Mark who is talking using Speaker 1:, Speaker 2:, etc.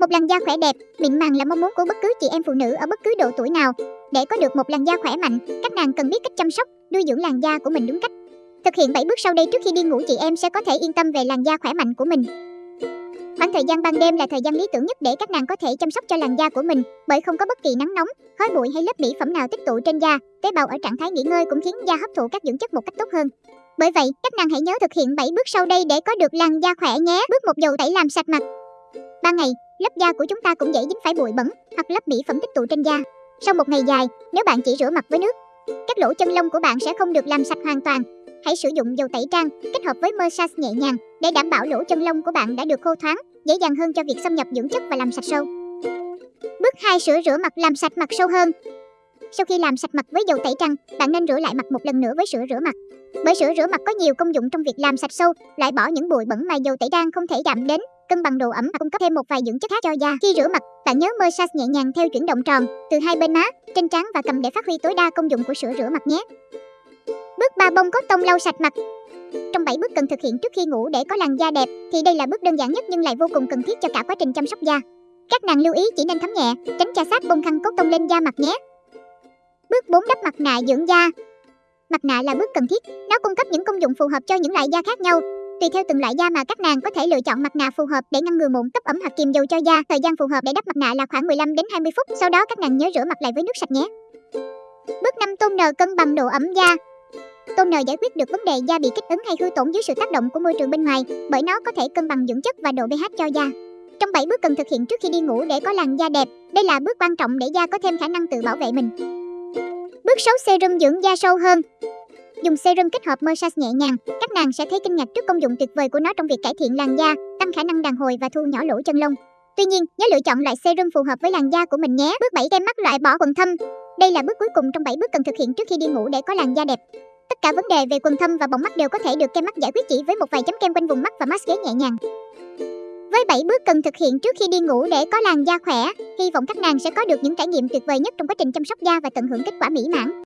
Speaker 1: Một làn da khỏe đẹp, mịn màng là mong muốn của bất cứ chị em phụ nữ ở bất cứ độ tuổi nào. Để có được một làn da khỏe mạnh, các nàng cần biết cách chăm sóc, nuôi dưỡng làn da của mình đúng cách. Thực hiện 7 bước sau đây trước khi đi ngủ chị em sẽ có thể yên tâm về làn da khỏe mạnh của mình. Khoảng thời gian ban đêm là thời gian lý tưởng nhất để các nàng có thể chăm sóc cho làn da của mình, bởi không có bất kỳ nắng nóng, khói bụi hay lớp mỹ phẩm nào tích tụ trên da. Tế bào ở trạng thái nghỉ ngơi cũng khiến da hấp thụ các dưỡng chất một cách tốt hơn. Bởi vậy, các nàng hãy nhớ thực hiện 7 bước sau đây để có được làn da khỏe nhé. Bước một dầu tẩy làm sạch mặt. Ban ngày, lớp da của chúng ta cũng dễ dính phải bụi bẩn hoặc lớp mỹ phẩm tích tụ trên da. Sau một ngày dài, nếu bạn chỉ rửa mặt với nước, các lỗ chân lông của bạn sẽ không được làm sạch hoàn toàn. Hãy sử dụng dầu tẩy trang kết hợp với massage nhẹ nhàng để đảm bảo lỗ chân lông của bạn đã được khô thoáng, dễ dàng hơn cho việc xâm nhập dưỡng chất và làm sạch sâu. Bước 2 sửa rửa mặt làm sạch mặt sâu hơn. Sau khi làm sạch mặt với dầu tẩy trắng, bạn nên rửa lại mặt một lần nữa với sữa rửa mặt. Bởi sữa rửa mặt có nhiều công dụng trong việc làm sạch sâu, loại bỏ những bụi bẩn mà dầu tẩy trang không thể chạm đến, cân bằng độ ẩm và cung cấp thêm một vài dưỡng chất khác cho da. Khi rửa mặt, bạn nhớ massage nhẹ nhàng theo chuyển động tròn từ hai bên má, trên trán và cầm để phát huy tối đa công dụng của sữa rửa mặt nhé. Bước 3 bông cốt tông lau sạch mặt. Trong 7 bước cần thực hiện trước khi ngủ để có làn da đẹp thì đây là bước đơn giản nhất nhưng lại vô cùng cần thiết cho cả quá trình chăm sóc da. Các nàng lưu ý chỉ nên thấm nhẹ, tránh chà sát bông khăn cốt tông lên da mặt nhé. Bước 4 đắp mặt nạ dưỡng da. Mặt nạ là bước cần thiết, nó cung cấp những công dụng phù hợp cho những loại da khác nhau. Tùy theo từng loại da mà các nàng có thể lựa chọn mặt nạ phù hợp để ngăn ngừa mụn, cấp ẩm hoặc kiềm dầu cho da. Thời gian phù hợp để đắp mặt nạ là khoảng 15 đến 20 phút. Sau đó các nàng nhớ rửa mặt lại với nước sạch nhé. Bước 5 tôn nờ cân bằng độ ẩm da. Tôn nờ giải quyết được vấn đề da bị kích ứng hay hư tổn dưới sự tác động của môi trường bên ngoài, bởi nó có thể cân bằng dưỡng chất và độ pH cho da. Trong 7 bước cần thực hiện trước khi đi ngủ để có làn da đẹp, đây là bước quan trọng để da có thêm khả năng tự bảo vệ mình. Bước 6 serum dưỡng da sâu hơn. Dùng serum kết hợp massage nhẹ nhàng, các nàng sẽ thấy kinh ngạc trước công dụng tuyệt vời của nó trong việc cải thiện làn da, tăng khả năng đàn hồi và thu nhỏ lỗ chân lông. Tuy nhiên, nhớ lựa chọn loại serum phù hợp với làn da của mình nhé. Bước 7 kem mắt loại bỏ quầng thâm. Đây là bước cuối cùng trong 7 bước cần thực hiện trước khi đi ngủ để có làn da đẹp. Tất cả vấn đề về quầng thâm và bọng mắt đều có thể được kem mắt giải quyết chỉ với một vài chấm kem quanh vùng mắt và mask nhẹ nhàng. Với 7 bước cần thực hiện trước khi đi ngủ để có làn da khỏe, hy vọng các nàng sẽ có được những trải nghiệm tuyệt vời nhất trong quá trình chăm sóc da và tận hưởng kết quả mỹ mãn.